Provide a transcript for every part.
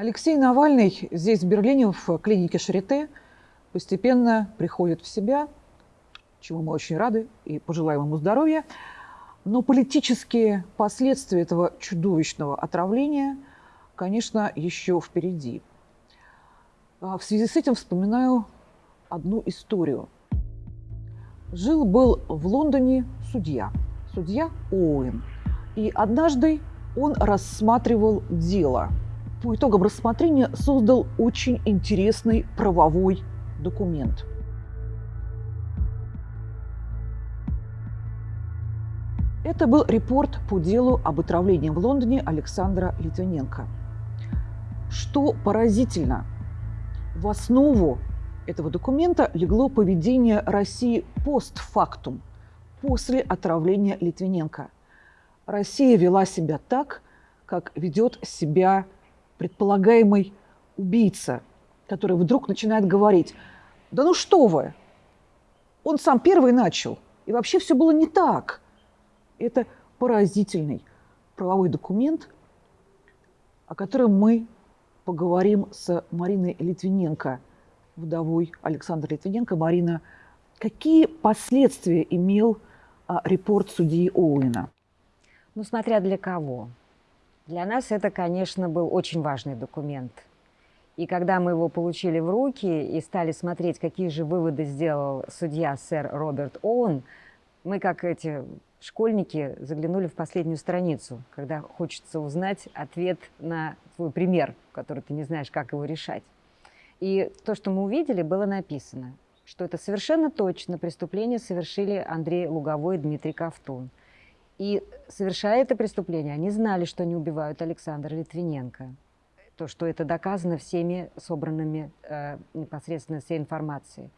Алексей Навальный здесь, в Берлине, в клинике Шарите, постепенно приходит в себя, чему мы очень рады и пожелаем ему здоровья. Но политические последствия этого чудовищного отравления, конечно, еще впереди. А в связи с этим вспоминаю одну историю. Жил-был в Лондоне судья, судья Оуэн. И однажды он рассматривал дело. По итогам рассмотрения создал очень интересный правовой документ. Это был репорт по делу об отравлении в Лондоне Александра Литвиненко. Что поразительно, в основу этого документа легло поведение России постфактум, после отравления Литвиненко. Россия вела себя так, как ведет себя предполагаемый убийца, который вдруг начинает говорить, да ну что вы, он сам первый начал, и вообще все было не так. Это поразительный правовой документ, о котором мы поговорим с Мариной Литвиненко, вдовой Александра Литвиненко. Марина, какие последствия имел а, репорт судьи Оуэна? Ну, смотря для кого. Для нас это, конечно, был очень важный документ. И когда мы его получили в руки и стали смотреть, какие же выводы сделал судья сэр Роберт Оуэн, мы, как эти школьники, заглянули в последнюю страницу, когда хочется узнать ответ на свой пример, который ты не знаешь, как его решать. И то, что мы увидели, было написано, что это совершенно точно преступление совершили Андрей Луговой и Дмитрий Ковтун. И совершая это преступление, они знали, что они убивают Александра Литвиненко. То, что это доказано всеми собранными э, непосредственно всей информацией.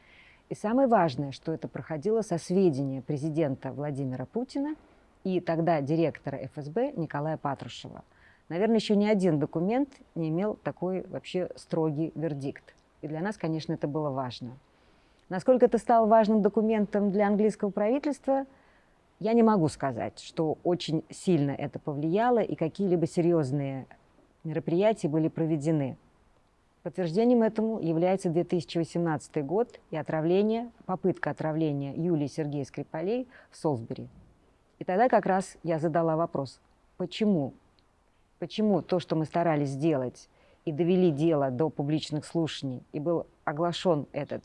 И самое важное, что это проходило со сведения президента Владимира Путина и тогда директора ФСБ Николая Патрушева. Наверное, еще ни один документ не имел такой вообще строгий вердикт. И для нас, конечно, это было важно. Насколько это стало важным документом для английского правительства, я не могу сказать, что очень сильно это повлияло и какие-либо серьезные мероприятия были проведены. Подтверждением этому является 2018 год и отравление, попытка отравления Юлии Сергея Скрипалей в Солсбери. И тогда как раз я задала вопрос, почему почему то, что мы старались сделать и довели дело до публичных слушаний, и был оглашен этот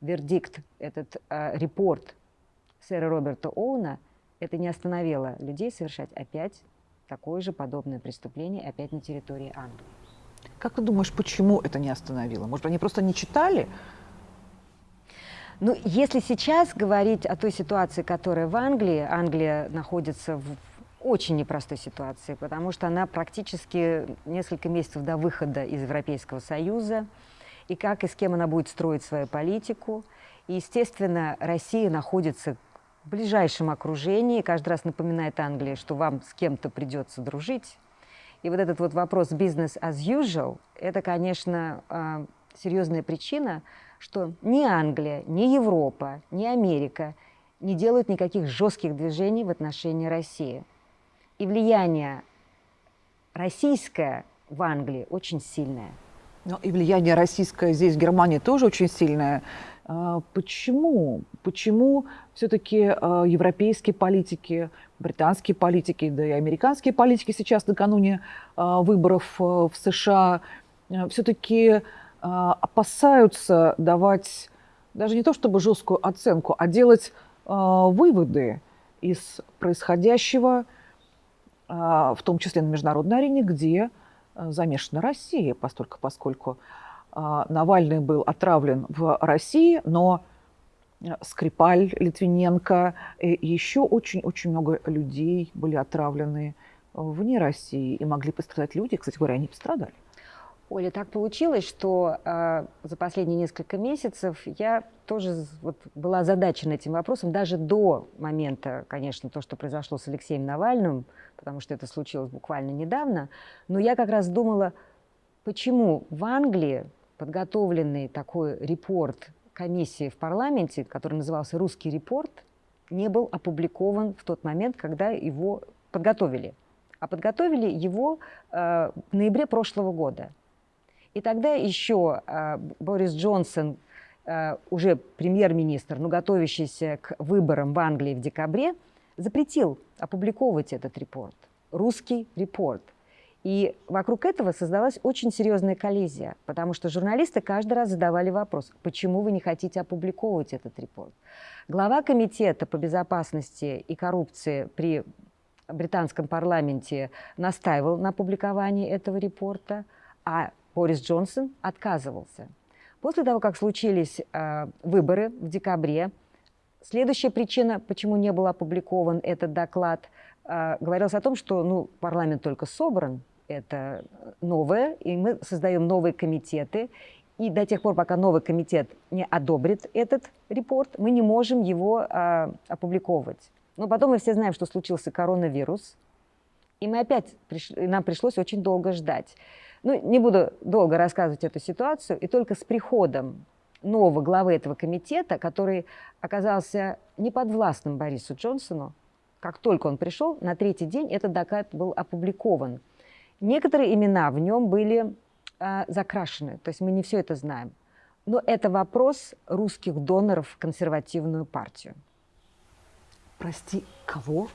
вердикт, этот э, репорт сэра Роберта Оуна, это не остановило людей совершать опять такое же подобное преступление опять на территории Англии. Как ты думаешь, почему это не остановило? Может, они просто не читали? Ну, если сейчас говорить о той ситуации, которая в Англии, Англия находится в очень непростой ситуации, потому что она практически несколько месяцев до выхода из Европейского Союза, и как и с кем она будет строить свою политику. И, естественно, Россия находится ближайшем окружении, каждый раз напоминает Англия, что вам с кем-то придется дружить. И вот этот вот вопрос «business as usual» – это, конечно, а, серьезная причина, что ни Англия, ни Европа, ни Америка не делают никаких жестких движений в отношении России и влияние российское в Англии очень сильное. Ну, и влияние российское здесь, в Германии, тоже очень сильное. А, почему? Почему все-таки а, европейские политики, британские политики, да и американские политики сейчас накануне а, выборов в США все-таки опасаются давать даже не то чтобы жесткую оценку, а делать выводы из происходящего, в том числе на международной арене, где замешана Россия, поскольку а, Навальный был отравлен в России, но Скрипаль, Литвиненко и еще очень-очень много людей были отравлены вне России и могли пострадать люди. Кстати говоря, они пострадали. Оля, так получилось, что э, за последние несколько месяцев я тоже вот, была озадачена этим вопросом, даже до момента, конечно, то, что произошло с Алексеем Навальным, потому что это случилось буквально недавно, но я как раз думала, почему в Англии подготовленный такой репорт комиссии в парламенте, который назывался «Русский репорт», не был опубликован в тот момент, когда его подготовили. А подготовили его э, в ноябре прошлого года – И тогда еще Борис Джонсон, уже премьер-министр, но готовящийся к выборам в Англии в декабре, запретил опубликовывать этот репорт. Русский репорт – и вокруг этого создалась очень серьезная коллизия, потому что журналисты каждый раз задавали вопрос, почему вы не хотите опубликовывать этот репорт. Глава комитета по безопасности и коррупции при британском парламенте настаивал на публиковании этого репорта, а Борис Джонсон отказывался. После того, как случились э, выборы в декабре, следующая причина, почему не был опубликован этот доклад, э, говорилось о том, что ну, парламент только собран, это новое, и мы создаем новые комитеты. И до тех пор, пока новый комитет не одобрит этот репорт, мы не можем его а, опубликовывать. Но потом мы все знаем, что случился коронавирус, и мы опять пришли, нам пришлось очень долго ждать. Ну, не буду долго рассказывать эту ситуацию, и только с приходом нового главы этого комитета, который оказался неподвластным Борису Джонсону, как только он пришел, на третий день этот доклад был опубликован. Некоторые имена в нем были э, закрашены, то есть мы не все это знаем. Но это вопрос русских доноров в консервативную партию. Прости, кого?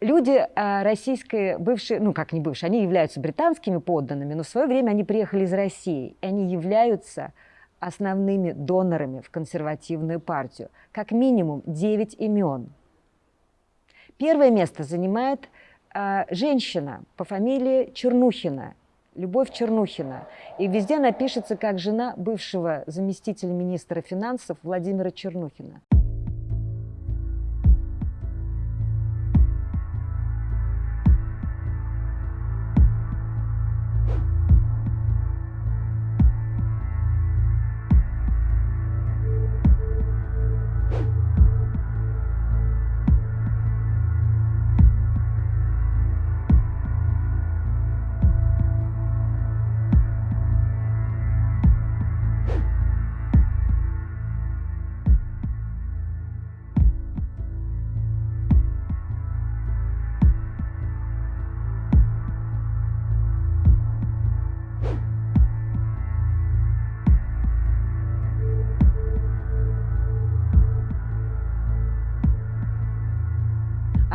Люди э, российской, бывшие, ну как не бывшие, они являются британскими подданными, но в свое время они приехали из России, и они являются основными донорами в консервативную партию. Как минимум 9 имен. Первое место занимает женщина по фамилии Чернухина, Любовь Чернухина. И везде она пишется как жена бывшего заместителя министра финансов Владимира Чернухина.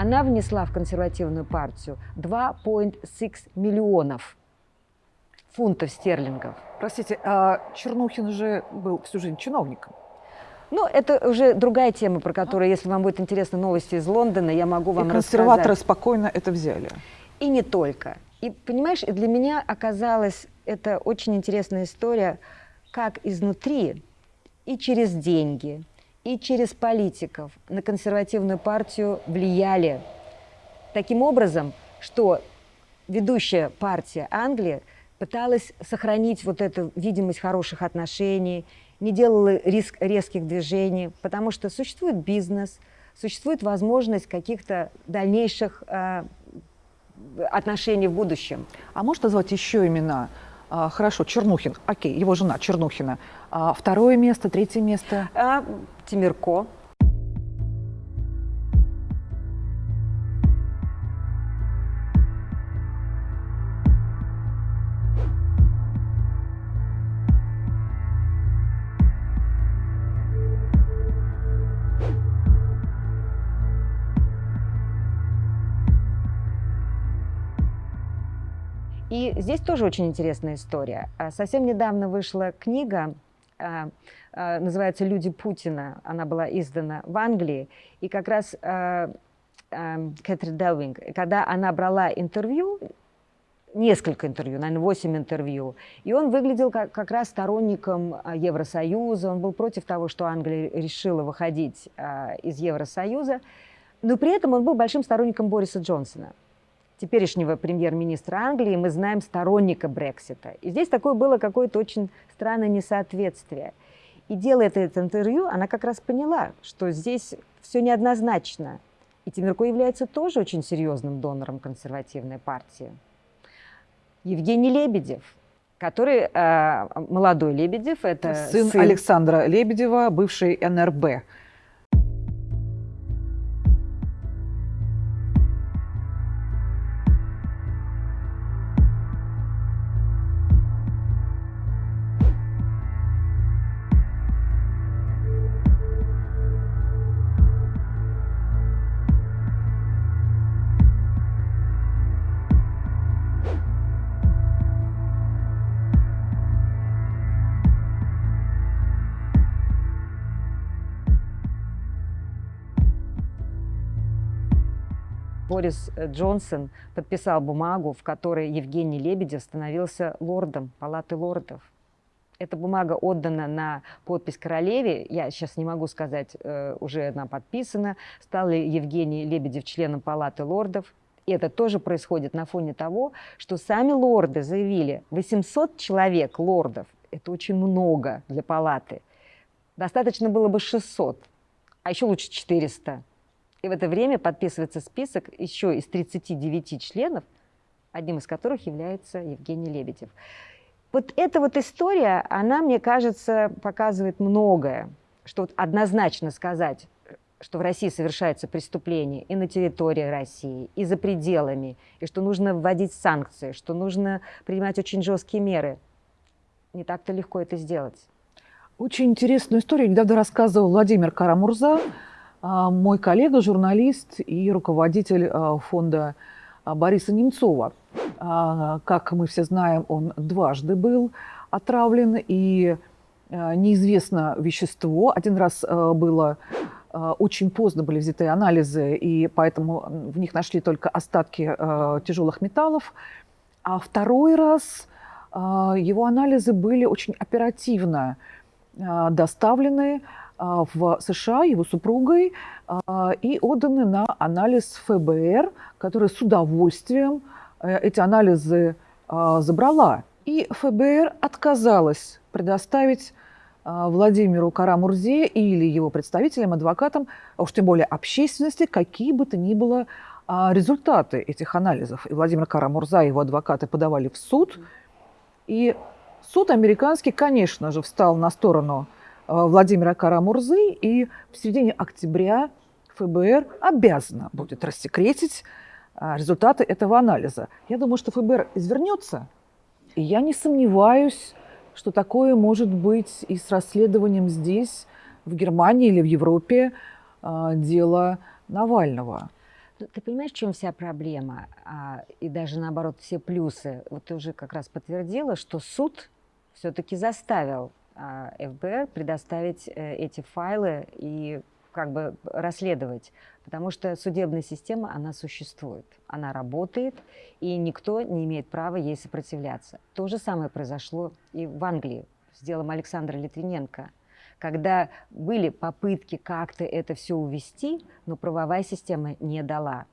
Она внесла в консервативную партию 2,6 миллионов фунтов стерлингов. Простите, а Чернухин же был всю жизнь чиновником. Ну, это уже другая тема, про которую, если вам будет интересно новости из Лондона, я могу вам и консерваторы рассказать. спокойно это взяли. И не только. И, понимаешь, для меня оказалась это очень интересная история, как изнутри и через деньги, и через политиков на консервативную партию влияли таким образом, что ведущая партия Англии пыталась сохранить вот эту видимость хороших отношений, не делала риск, резких движений, потому что существует бизнес, существует возможность каких-то дальнейших э, отношений в будущем. А можешь назвать еще имена? А, хорошо, Чернухин, окей, его жена Чернухина. А, второе место, третье место? А, Тимирко. И здесь тоже очень интересная история. А, совсем недавно вышла книга, а, а, называется «Люди Путина». Она была издана в Англии. И как раз Кэтрин Делвинг, когда она брала интервью, несколько интервью, наверное, 8 интервью. И он выглядел как, как раз сторонником Евросоюза, он был против того, что Англия решила выходить из Евросоюза, но при этом он был большим сторонником Бориса Джонсона теперешнего премьер-министра Англии, мы знаем сторонника Брексита. И здесь такое было какое-то очень странное несоответствие. И делая это интервью, она как раз поняла, что здесь все неоднозначно. И Тимирко является тоже очень серьезным донором консервативной партии. Евгений Лебедев, который, э, молодой Лебедев, это сын, сын Александра Лебедева, бывший НРБ. Борис Джонсон подписал бумагу, в которой Евгений Лебедев становился лордом Палаты лордов. Эта бумага отдана на подпись королеве. Я сейчас не могу сказать, э, уже она подписана. Стал ли Евгений Лебедев членом Палаты лордов? И это тоже происходит на фоне того, что сами лорды заявили, 800 человек лордов, это очень много для палаты. Достаточно было бы 600, а еще лучше 400. И в это время подписывается список еще из 39 членов, одним из которых является Евгений Лебедев. Вот эта вот история, она, мне кажется, показывает многое, что вот однозначно сказать, что в России совершается преступление и на территории России, и за пределами, и что нужно вводить санкции, что нужно принимать очень жесткие меры. Не так-то легко это сделать. Очень интересную историю недавно рассказывал Владимир Карамурза, мой коллега, журналист и руководитель а, фонда а, Бориса Немцова. Как мы все знаем, он дважды был отравлен, и неизвестно вещество. Один раз было очень поздно были взяты анализы, и поэтому в них нашли только остатки тяжелых металлов. А второй раз его анализы были очень оперативно доставлены а, в США его супругой а, и отданы на анализ ФБР, который с удовольствием э, эти анализы а, забрала. И ФБР отказалась предоставить Владимиру Карамурзе или его представителям, адвокатам, а уж тем более общественности, какие бы то ни было результаты этих анализов. И Владимир Карамурза и его адвокаты подавали в суд. И суд американский, конечно же, встал на сторону Владимира Карамурзы, и в середине октября ФБР обязана будет рассекретить э, результаты этого анализа. Я думаю, что ФБР извернется, и я не сомневаюсь, что такое может быть и с расследованием здесь, в Германии или в Европе, э, дело Навального. Ну, ты понимаешь, в чем вся проблема? А, и даже наоборот, все плюсы. Вот ты уже как раз подтвердила, что суд все-таки заставил ФБР предоставить э, эти файлы и как бы расследовать, потому что судебная система, она существует, она работает, и никто не имеет права ей сопротивляться. То же самое произошло и в Англии с делом Александра Литвиненко, когда были попытки как-то это все увести, но правовая система не дала.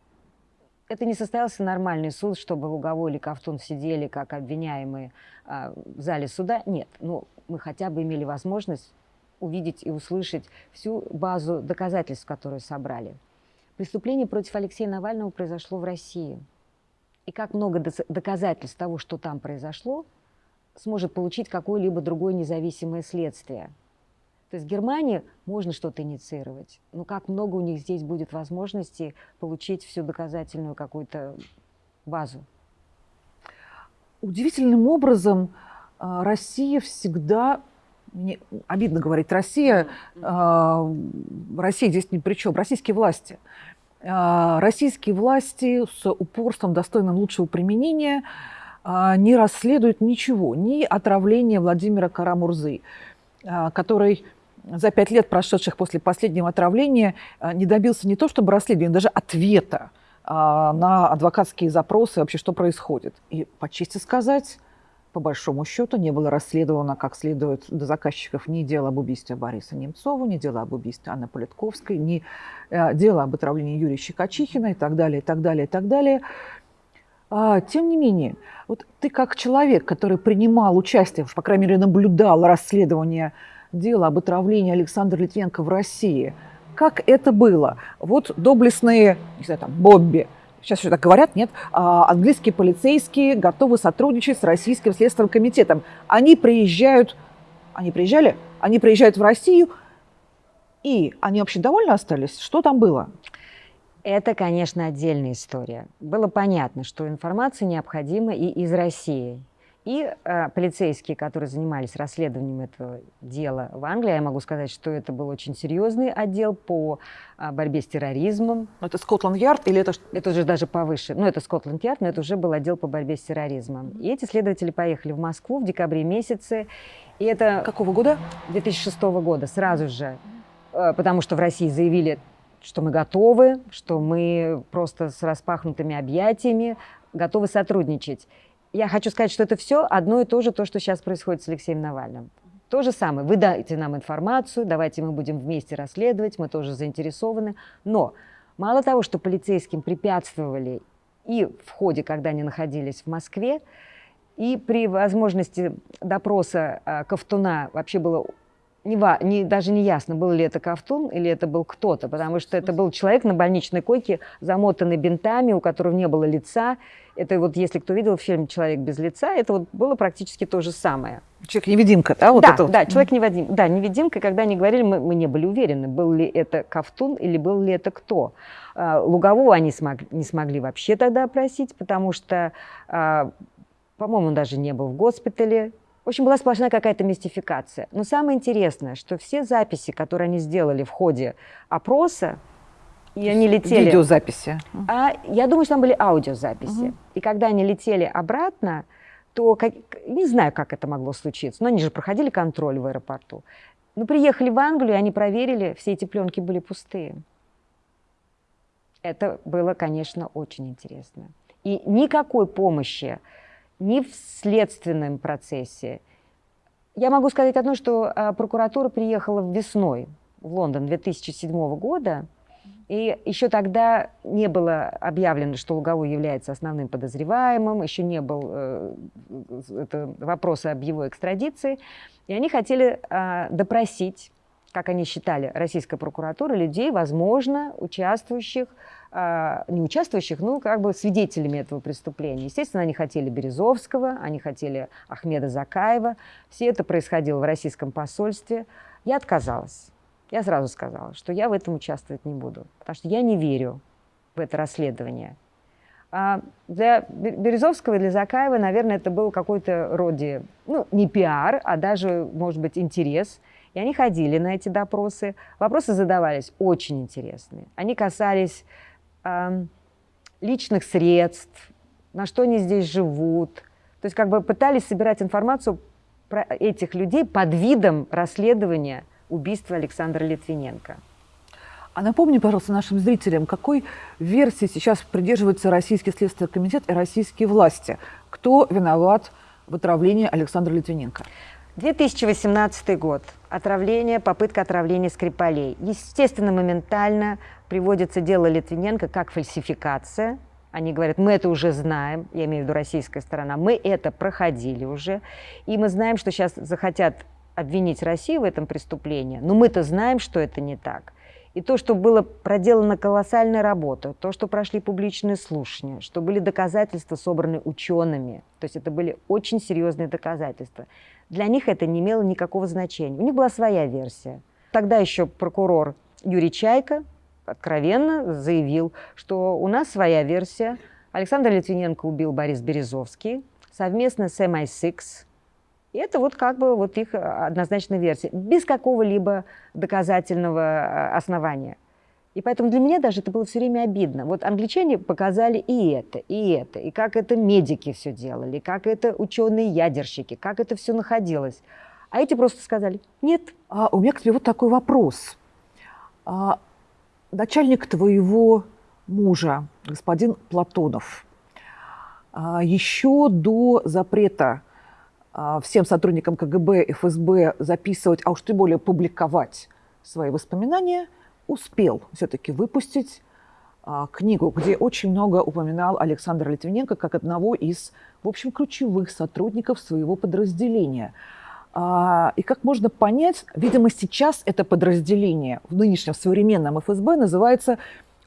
Это не состоялся нормальный суд, чтобы Луговой или Ковтун сидели как обвиняемые а, в зале суда. Нет, ну мы хотя бы имели возможность увидеть и услышать всю базу доказательств, которые собрали. Преступление против Алексея Навального произошло в России. И как много доказательств того, что там произошло, сможет получить какое-либо другое независимое следствие. То есть в Германии можно что-то инициировать, но как много у них здесь будет возможности получить всю доказательную какую-то базу. Удивительным образом а, Россия всегда мне обидно говорить Россия, э, Россия здесь ни при чем, российские власти. Э, российские власти с упорством, достойным лучшего применения, не расследуют ничего, ни отравления Владимира Карамурзы, который за пять лет, прошедших после последнего отравления, э, не добился не то чтобы расследования, даже ответа э, на адвокатские запросы, вообще что происходит. И по чести сказать, по большому счету не было расследовано как следует до заказчиков ни дело об убийстве Бориса Немцова, ни дело об убийстве Анны Политковской, ни э, дело об отравлении Юрия Щекочихина и так далее, и так далее, и так далее. А, тем не менее, вот ты как человек, который принимал участие, уж, по крайней мере, наблюдал расследование дела об отравлении Александра Литвенко в России, как это было? Вот доблестные, не знаю, там, Бобби – сейчас еще так говорят, нет, а, английские полицейские готовы сотрудничать с Российским следственным комитетом. Они приезжают, они приезжали, они приезжают в Россию, и они вообще довольны остались? Что там было? Это, конечно, отдельная история. Было понятно, что информация необходима и из России. И э, полицейские, которые занимались расследованием этого дела в Англии, я могу сказать, что это был очень серьезный отдел по э, борьбе с терроризмом. Это Скотланд-Ярд или это... Это уже даже повыше. Ну, это Скотланд-Ярд, но это уже был отдел по борьбе с терроризмом. И эти следователи поехали в Москву в декабре месяце. И это... Какого года? 2006 года, сразу же. Э, потому что в России заявили что мы готовы, что мы просто с распахнутыми объятиями готовы сотрудничать. Я хочу сказать, что это все одно и то же, то, что сейчас происходит с Алексеем Навальным. То же самое. Вы дайте нам информацию, давайте мы будем вместе расследовать, мы тоже заинтересованы. Но мало того, что полицейским препятствовали и в ходе, когда они находились в Москве, и при возможности допроса э, Ковтуна вообще было не, не, даже не ясно, был ли это Ковтун или это был кто-то, потому что это был человек на больничной койке, замотанный бинтами, у которого не было лица. Это вот, если кто видел фильм «Человек без лица», это вот было практически то же самое. Человек-невидимка, да? Вот да, это да, человек-невидимка. Да, невидимка, когда они говорили, мы, мы не были уверены, был ли это Ковтун или был ли это кто. А, Лугового они смог, не смогли вообще тогда опросить, потому что, а, по-моему, он даже не был в госпитале, в общем, была сплошная какая-то мистификация. Но самое интересное, что все записи, которые они сделали в ходе опроса, и они летели... Видеозаписи. А, я думаю, что там были аудиозаписи. Угу. И когда они летели обратно, то как, не знаю, как это могло случиться, но они же проходили контроль в аэропорту. Но приехали в Англию, они проверили, все эти пленки были пустые. Это было, конечно, очень интересно. И никакой помощи ни в следственном процессе. Я могу сказать одно, что а, прокуратура приехала весной в Лондон 2007 года, и еще тогда не было объявлено, что Луговой является основным подозреваемым, еще не был э, это, вопроса об его экстрадиции. И они хотели э, допросить, как они считали, российская прокуратура, людей, возможно, участвующих а, не участвующих, ну, как бы свидетелями этого преступления. Естественно, они хотели Березовского, они хотели Ахмеда Закаева. Все это происходило в российском посольстве. Я отказалась. Я сразу сказала, что я в этом участвовать не буду, потому что я не верю в это расследование. А для Березовского и для Закаева, наверное, это был какой-то роде, ну, не пиар, а даже, может быть, интерес. И они ходили на эти допросы. Вопросы задавались очень интересные. Они касались личных средств, на что они здесь живут. То есть как бы пытались собирать информацию про этих людей под видом расследования убийства Александра Литвиненко. А напомни, пожалуйста, нашим зрителям, какой версии сейчас придерживается Российский Следственный комитет и российские власти? Кто виноват в отравлении Александра Литвиненко? 2018 год. Отравление, попытка отравления Скрипалей. Естественно, моментально приводится дело Литвиненко как фальсификация. Они говорят, мы это уже знаем, я имею в виду российская сторона, мы это проходили уже, и мы знаем, что сейчас захотят обвинить Россию в этом преступлении, но мы-то знаем, что это не так. И то, что было проделана колоссальная работа, то, что прошли публичные слушания, что были доказательства собраны учеными, то есть это были очень серьезные доказательства, для них это не имело никакого значения. У них была своя версия. Тогда еще прокурор Юрий Чайка откровенно заявил, что у нас своя версия. Александр Литвиненко убил Борис Березовский совместно с MI6. И это вот как бы вот их однозначная версия, без какого-либо доказательного а, основания. И поэтому для меня даже это было все время обидно. Вот англичане показали и это, и это, и как это медики все делали, как это ученые-ядерщики, как это все находилось. А эти просто сказали «нет». А у меня к тебе вот такой вопрос. А, начальник твоего мужа, господин Платонов, а, еще до запрета а, всем сотрудникам КГБ, ФСБ записывать, а уж тем более публиковать свои воспоминания – успел все-таки выпустить а, книгу, где очень много упоминал Александр Литвиненко как одного из, в общем, ключевых сотрудников своего подразделения. А, и как можно понять, видимо, сейчас это подразделение в нынешнем современном ФСБ называется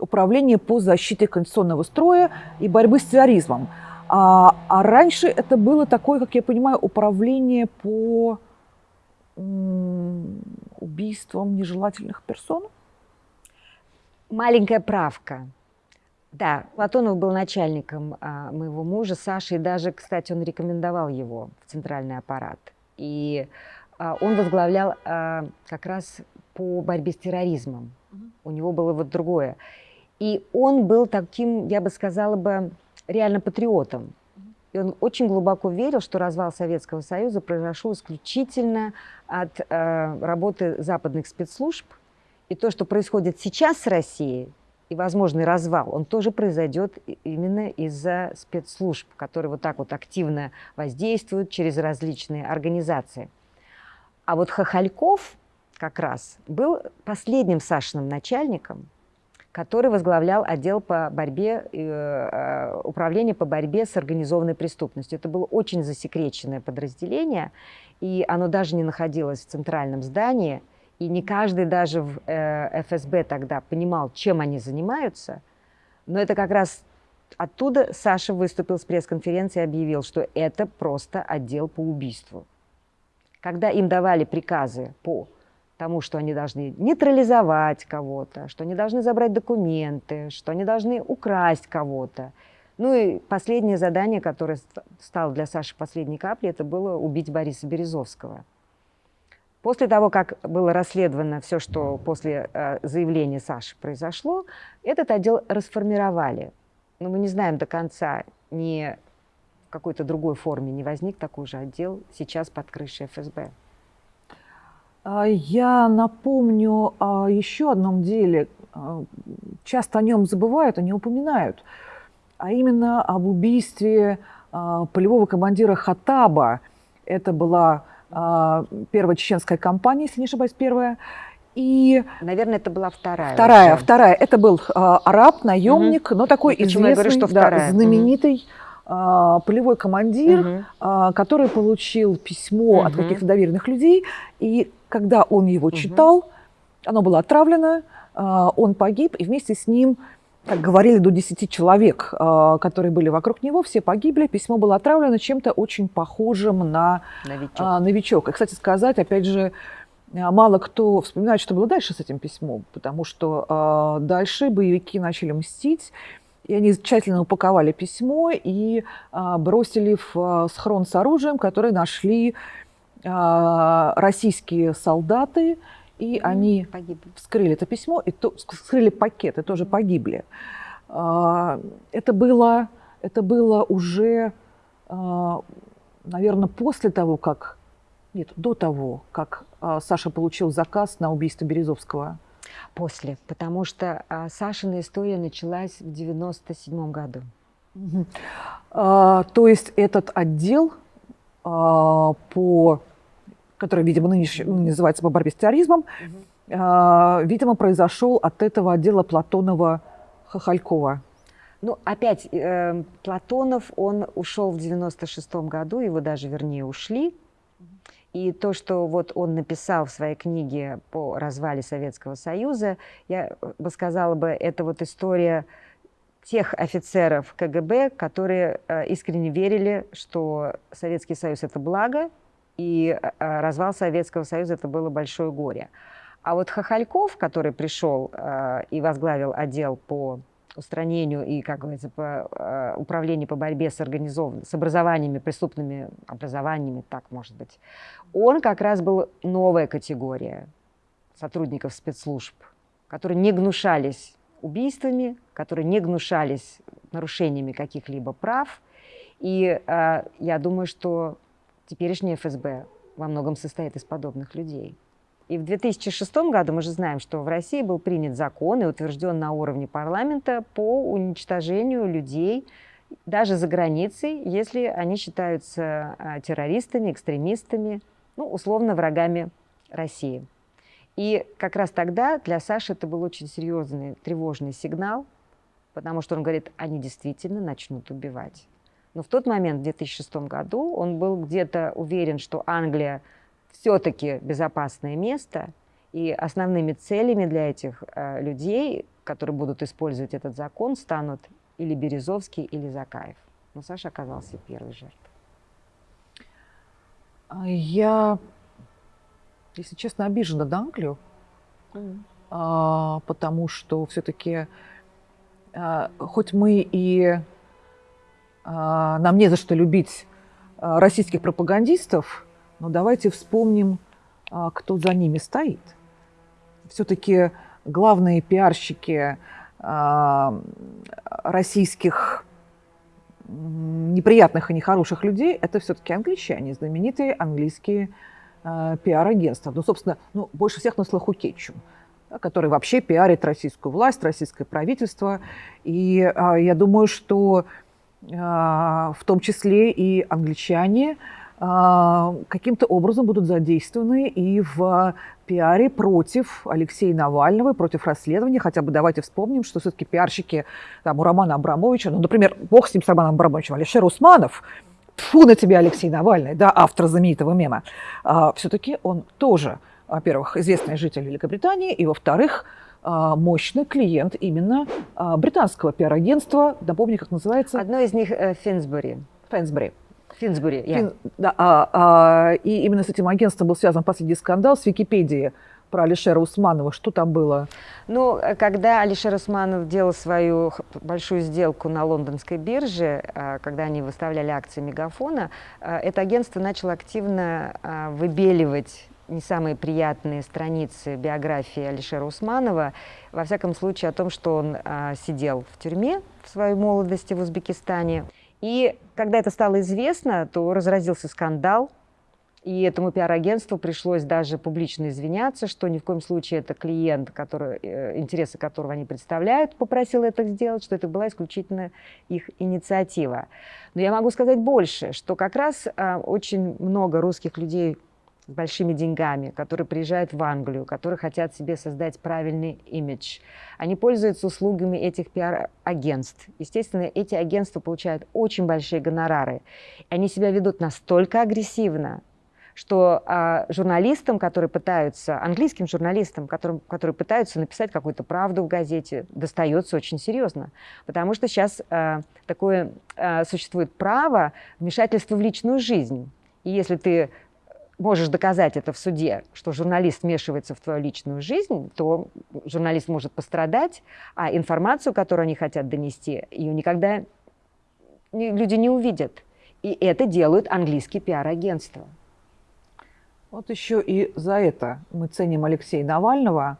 Управление по защите конституционного строя и борьбы с терроризмом. А, а раньше это было такое, как я понимаю, управление по убийствам нежелательных персон. Маленькая правка. Да, Платонов был начальником а, моего мужа, Саши, и даже, кстати, он рекомендовал его в центральный аппарат. И а, он возглавлял а, как раз по борьбе с терроризмом. Угу. У него было вот другое. И он был таким, я бы сказала бы, реально патриотом. И он очень глубоко верил, что развал Советского Союза произошел исключительно от э, работы западных спецслужб, И то, что происходит сейчас с Россией, и возможный развал, он тоже произойдет именно из-за спецслужб, которые вот так вот активно воздействуют через различные организации. А вот Хохольков как раз был последним Сашиным начальником, который возглавлял отдел по борьбе, э, э, управление по борьбе с организованной преступностью. Это было очень засекреченное подразделение, и оно даже не находилось в центральном здании, и не каждый даже в э, ФСБ тогда понимал, чем они занимаются, но это как раз оттуда Саша выступил с пресс-конференцией и объявил, что это просто отдел по убийству. Когда им давали приказы по тому, что они должны нейтрализовать кого-то, что они должны забрать документы, что они должны украсть кого-то. Ну и последнее задание, которое стало для Саши последней каплей, это было убить Бориса Березовского. После того, как было расследовано все, что после э, заявления Саши произошло, этот отдел расформировали. Но мы не знаем до конца, ни в какой-то другой форме не возник такой же отдел сейчас под крышей ФСБ. А, я напомню о еще одном деле. А, часто о нем забывают, а не упоминают. А именно об убийстве а, полевого командира Хатаба. Это была а, первая чеченская компания, если не ошибаюсь, первая. И наверное, это была вторая. Вторая, уже. вторая. Это был а, араб, наемник, угу. но такой Почему известный, говорю, что да, знаменитый угу. а, полевой командир, угу. а, который получил письмо угу. от каких-то доверенных людей, и когда он его читал, угу. оно было отравлено, а, он погиб, и вместе с ним как говорили, до 10 человек, а, которые были вокруг него, все погибли. Письмо было отравлено чем-то очень похожим на новичок. А, новичок. И, кстати сказать, опять же, а, мало кто вспоминает, что было дальше с этим письмом, потому что дальше боевики начали мстить, и они тщательно упаковали письмо и бросили в схрон с оружием, который нашли российские солдаты, и они погибли. вскрыли это письмо, и то, вскрыли пакет, и тоже погибли. А, это было, это было уже, а, наверное, после того, как, нет, до того, как а, Саша получил заказ на убийство Березовского. После, потому что Сашина история началась в 97 году. Угу. То есть этот отдел по который, видимо, нынешний, ну, называется по борьбе с терроризмом, угу. э, видимо, произошел от этого отдела Платонова-Хохолькова. Ну, опять, э, Платонов, он ушел в 96-м году, его даже, вернее, ушли. И то, что вот он написал в своей книге по развале Советского Союза, я бы сказала бы, это вот история тех офицеров КГБ, которые э, искренне верили, что Советский Союз – это благо, и э, развал Советского Союза это было большое горе. А вот Хохольков, который пришел э, и возглавил отдел по устранению и, как говорится, по э, управлению по борьбе с организованными, с образованиями, преступными образованиями, так может быть, он как раз был новая категория сотрудников спецслужб, которые не гнушались убийствами, которые не гнушались нарушениями каких-либо прав. И э, я думаю, что теперешняя ФСБ во многом состоит из подобных людей. И в 2006 году мы же знаем, что в России был принят закон и утвержден на уровне парламента по уничтожению людей даже за границей, если они считаются а, террористами, экстремистами, ну, условно, врагами России. И как раз тогда для Саши это был очень серьезный, тревожный сигнал, потому что он говорит, они действительно начнут убивать. Но в тот момент, в 2006 году, он был где-то уверен, что Англия все-таки безопасное место, и основными целями для этих э, людей, которые будут использовать этот закон, станут или Березовский, или Закаев. Но Саша оказался первой жертвой. А я, если честно, обижена на Англию, mm. а, потому что все-таки, а, хоть мы и нам не за что любить а, российских пропагандистов, но давайте вспомним, а, кто за ними стоит. Все-таки главные пиарщики российских неприятных и нехороших людей – это все-таки англичане, знаменитые английские пиар-агентства. Ну, собственно, ну, больше всех на слуху Кетчум. который вообще пиарит российскую власть, российское правительство. И а, я думаю, что а, в том числе и англичане а, каким-то образом будут задействованы и в пиаре против Алексея Навального, против расследования. Хотя бы давайте вспомним, что все-таки пиарщики там, у Романа Абрамовича, ну, например, бог с ним, с Романом Абрамовичем, Алишер Усманов, Фу на тебя, Алексей Навальный, да, автор знаменитого мема. А, все-таки он тоже, во-первых, известный житель Великобритании, и, во-вторых, а, мощный клиент именно а, британского пиар-агентства. Напомню, как называется? Одно из них э, Финсбери. Финсбери. Финсбери, yeah. Фин, да, а, а, и именно с этим агентством был связан последний скандал с Википедией про Алишера Усманова. Что там было? Ну, когда Алишер Усманов делал свою большую сделку на лондонской бирже, а, когда они выставляли акции Мегафона, а, это агентство начало активно а, выбеливать не самые приятные страницы биографии Алишера Усманова, во всяком случае о том, что он сидел в тюрьме в своей молодости в Узбекистане. И когда это стало известно, то разразился скандал, и этому пиар-агентству пришлось даже публично извиняться, что ни в коем случае это клиент, который, э, интересы которого они представляют, попросил это сделать, что это была исключительно их инициатива. Но я могу сказать больше, что как раз а, очень много русских людей с большими деньгами, которые приезжают в Англию, которые хотят себе создать правильный имидж. Они пользуются услугами этих пиар-агентств. Естественно, эти агентства получают очень большие гонорары. Они себя ведут настолько агрессивно, что а, журналистам, которые пытаются, английским журналистам, которым, которые пытаются написать какую-то правду в газете, достается очень серьезно. Потому что сейчас а, такое а, существует право вмешательства в личную жизнь. И если ты можешь доказать это в суде, что журналист вмешивается в твою личную жизнь, то журналист может пострадать, а информацию, которую они хотят донести, ее никогда люди не увидят. И это делают английские пиар-агентства. Вот еще и за это мы ценим Алексея Навального.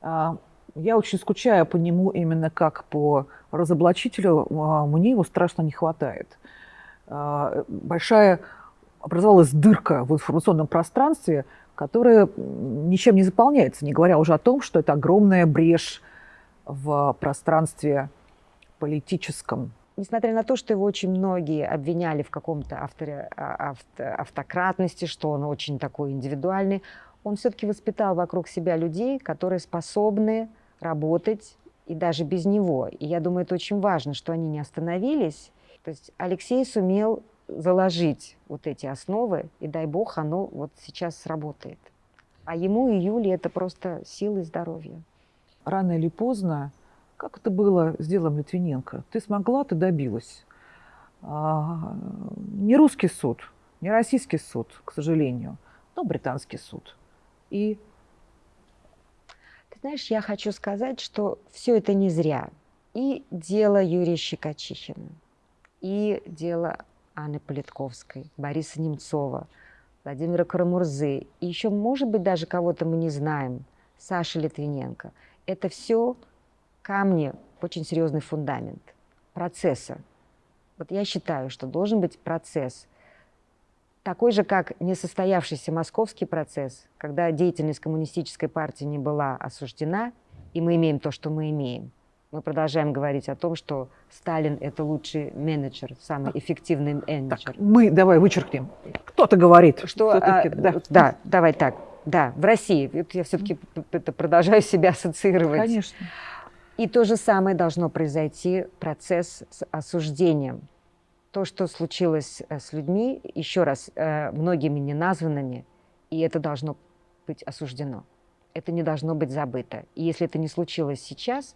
А, я очень скучаю по нему именно как по разоблачителю. А, мне его страшно не хватает. А, большая образовалась дырка в информационном пространстве, которая ничем не заполняется, не говоря уже о том, что это огромная брешь в пространстве политическом, несмотря на то, что его очень многие обвиняли в каком-то авторе, а, авто, автократности, что он очень такой индивидуальный, он все-таки воспитал вокруг себя людей, которые способны работать и даже без него. И я думаю, это очень важно, что они не остановились. То есть Алексей сумел заложить вот эти основы, и дай бог, оно вот сейчас сработает. А ему и Юле это просто силы и здоровье. Рано или поздно как это было с делом Литвиненко? Ты смогла, ты добилась. А, не русский суд, не российский суд, к сожалению, но британский суд. И ты знаешь, я хочу сказать, что все это не зря. И дело Юрия Щекочихина, и дело Анны Политковской, Бориса Немцова, Владимира Карамурзы, и еще, может быть, даже кого-то мы не знаем, Саши Литвиненко. Это все камни очень серьезный фундамент процесса. Вот я считаю, что должен быть процесс, такой же, как несостоявшийся московский процесс, когда деятельность коммунистической партии не была осуждена, и мы имеем то, что мы имеем. Мы продолжаем говорить о том, что Сталин – это лучший менеджер, самый эффективный менеджер. Так, мы давай вычеркнем. Кто-то говорит. Что, а, да. да, давай так. Да, в России. Я все-таки продолжаю себя ассоциировать. Конечно. И то же самое должно произойти процесс с осуждением. То, что случилось э, с людьми, еще раз, э, многими неназванными, и это должно быть осуждено. Это не должно быть забыто. И если это не случилось сейчас,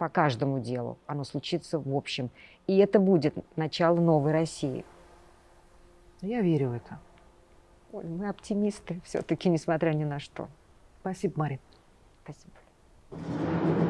по каждому делу, оно случится в общем. И это будет начало новой России. Я верю в это. Оль, мы оптимисты все-таки, несмотря ни на что. Спасибо, Марин. Спасибо.